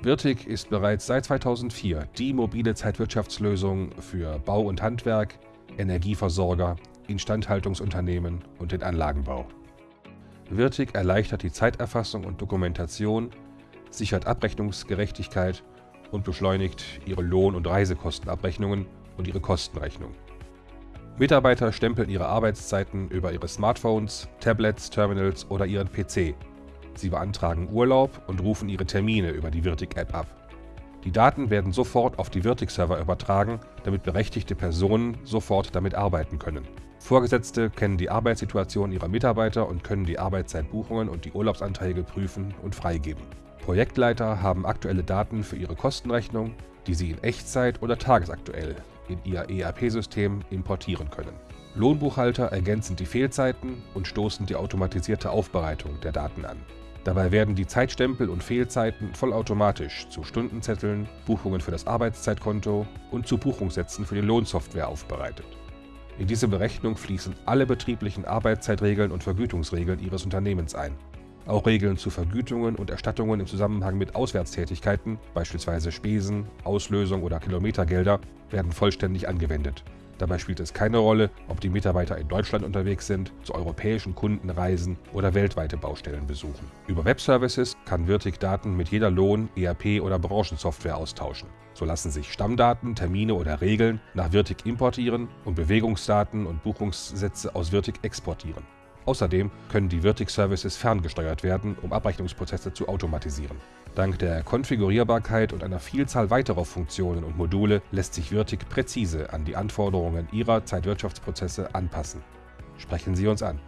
Wirtig ist bereits seit 2004 die mobile Zeitwirtschaftslösung für Bau und Handwerk, Energieversorger, Instandhaltungsunternehmen und den Anlagenbau. Wirtig erleichtert die Zeiterfassung und Dokumentation, sichert Abrechnungsgerechtigkeit und beschleunigt ihre Lohn- und Reisekostenabrechnungen und ihre Kostenrechnung. Mitarbeiter stempeln ihre Arbeitszeiten über ihre Smartphones, Tablets, Terminals oder ihren PC. Sie beantragen Urlaub und rufen ihre Termine über die Wirtig-App ab. Die Daten werden sofort auf die Wirtig-Server übertragen, damit berechtigte Personen sofort damit arbeiten können. Vorgesetzte kennen die Arbeitssituation ihrer Mitarbeiter und können die Arbeitszeitbuchungen und die Urlaubsanträge prüfen und freigeben. Projektleiter haben aktuelle Daten für ihre Kostenrechnung, die sie in Echtzeit oder tagesaktuell in ihr ERP-System importieren können. Lohnbuchhalter ergänzen die Fehlzeiten und stoßen die automatisierte Aufbereitung der Daten an. Dabei werden die Zeitstempel und Fehlzeiten vollautomatisch zu Stundenzetteln, Buchungen für das Arbeitszeitkonto und zu Buchungssätzen für die Lohnsoftware aufbereitet. In diese Berechnung fließen alle betrieblichen Arbeitszeitregeln und Vergütungsregeln Ihres Unternehmens ein. Auch Regeln zu Vergütungen und Erstattungen im Zusammenhang mit Auswärtstätigkeiten, beispielsweise Spesen, Auslösung oder Kilometergelder, werden vollständig angewendet. Dabei spielt es keine Rolle, ob die Mitarbeiter in Deutschland unterwegs sind, zu europäischen Kunden reisen oder weltweite Baustellen besuchen. Über Webservices kann Wirtig Daten mit jeder Lohn-, ERP- oder Branchensoftware austauschen. So lassen sich Stammdaten, Termine oder Regeln nach Wirtig importieren und Bewegungsdaten und Buchungssätze aus Wirtig exportieren. Außerdem können die Wirtig-Services ferngesteuert werden, um Abrechnungsprozesse zu automatisieren. Dank der Konfigurierbarkeit und einer Vielzahl weiterer Funktionen und Module lässt sich Wirtig präzise an die Anforderungen Ihrer Zeitwirtschaftsprozesse anpassen. Sprechen Sie uns an.